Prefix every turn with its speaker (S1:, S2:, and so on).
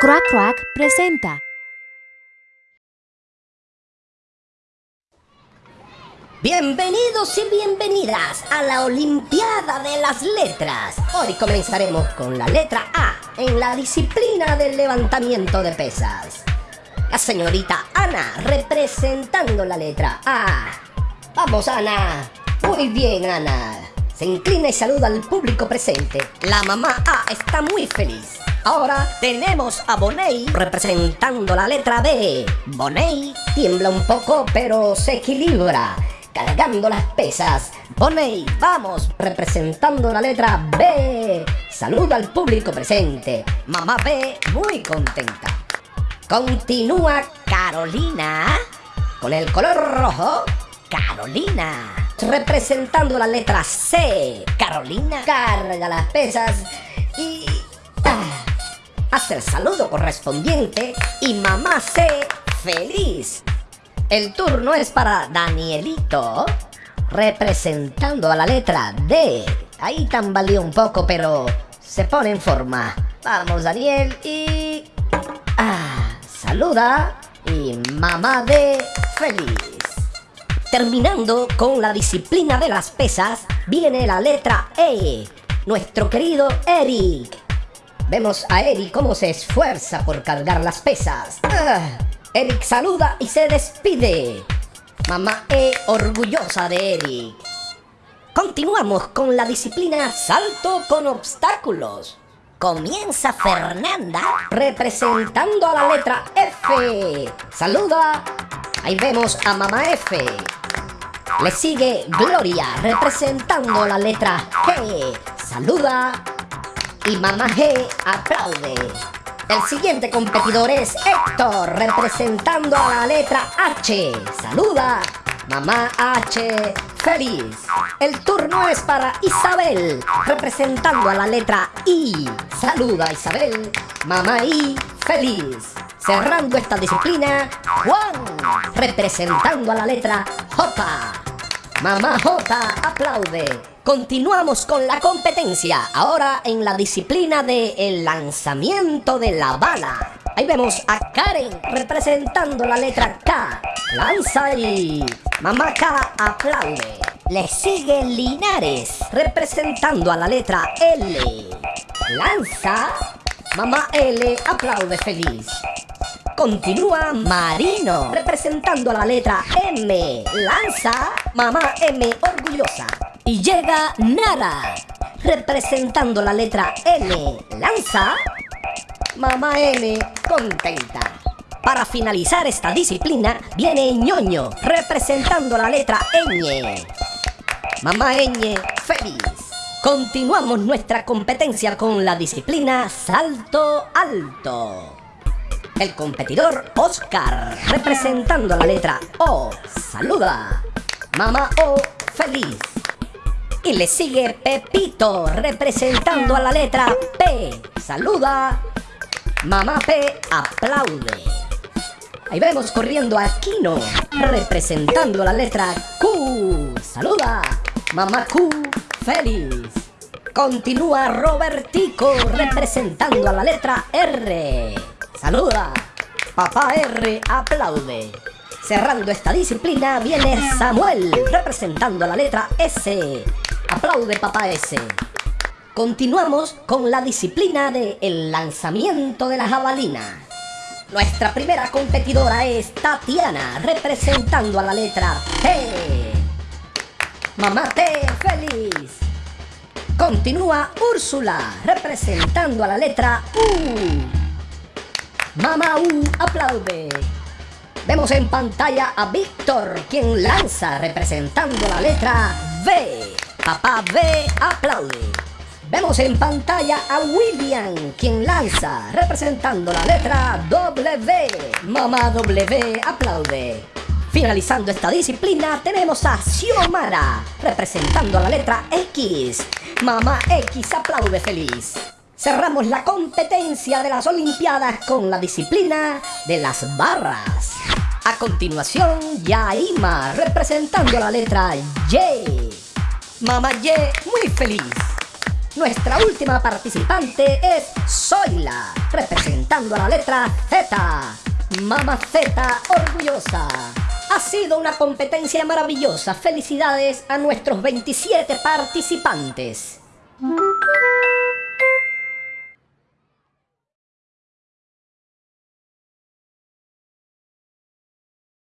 S1: Crack Crack presenta.
S2: Bienvenidos y bienvenidas a la Olimpiada de las Letras. Hoy comenzaremos con la letra A en la disciplina del levantamiento de pesas. La señorita Ana representando la letra A. Vamos Ana. Muy bien Ana. Se inclina y saluda al público presente. La mamá A está muy feliz. Ahora tenemos a Boney representando la letra B. Boney tiembla un poco pero se equilibra cargando las pesas. Boney, vamos, representando la letra B. Saluda al público presente. Mamá B, muy contenta. Continúa Carolina con el color rojo. Carolina. Representando la letra C. Carolina carga las pesas y hace el saludo correspondiente y mamá C feliz el turno es para Danielito, representando a la letra D. Ahí tambaleó un poco, pero se pone en forma. Vamos, Daniel, y... Ah, saluda y mamá D feliz. Terminando con la disciplina de las pesas, viene la letra E. Nuestro querido Eric. Vemos a Eric cómo se esfuerza por cargar las pesas. Ah, Eric saluda y se despide. Mamá E orgullosa de Eric. Continuamos con la disciplina salto con obstáculos. Comienza Fernanda representando a la letra F. Saluda. Ahí vemos a mamá F. Le sigue Gloria representando la letra G. Saluda. Y mamá G aplaude. El siguiente competidor es Héctor, representando a la letra H. Saluda, mamá H, feliz. El turno es para Isabel, representando a la letra I. Saluda, Isabel, mamá I, feliz. Cerrando esta disciplina, Juan, representando a la letra J. Mamá J aplaude. Continuamos con la competencia, ahora en la disciplina de el lanzamiento de la bala. Ahí vemos a Karen representando la letra K. Lanza y mamá K aplaude. Le sigue Linares representando a la letra L. Lanza, mamá L aplaude feliz. Continúa Marino representando la letra M. Lanza, mamá M orgullosa. Y llega Nara, representando la letra N. Lanza, mamá N, contenta. Para finalizar esta disciplina, viene ñoño, representando la letra Ñ. Mamá Ñ, feliz. Continuamos nuestra competencia con la disciplina salto alto. El competidor Oscar, representando la letra O, saluda. Mamá O, feliz. Y le sigue Pepito, representando a la letra P. Saluda. Mamá P aplaude. Ahí vemos corriendo a Kino, representando la letra Q. Saluda. Mamá Q, feliz. Continúa Robertico, representando a la letra R. Saluda. Papá R aplaude. Cerrando esta disciplina viene Samuel, representando la letra S. Aplaude papá S. Continuamos con la disciplina de lanzamiento de la jabalina. Nuestra primera competidora es Tatiana, representando a la letra T. Mamá T, feliz. Continúa Úrsula, representando a la letra U. Mamá U aplaude. Vemos en pantalla a Víctor, quien lanza representando la letra V. Papá B aplaude. Vemos en pantalla a William, quien lanza, representando la letra W. Mamá W aplaude. Finalizando esta disciplina tenemos a Xiomara, representando la letra X. Mamá X aplaude feliz. Cerramos la competencia de las Olimpiadas con la disciplina de las barras. A continuación, Yaima, representando la letra Y. Mamá Ye, muy feliz. Nuestra última participante es Zoila, representando a la letra Z. Mamaceta orgullosa. Ha sido una competencia maravillosa. Felicidades a nuestros 27 participantes.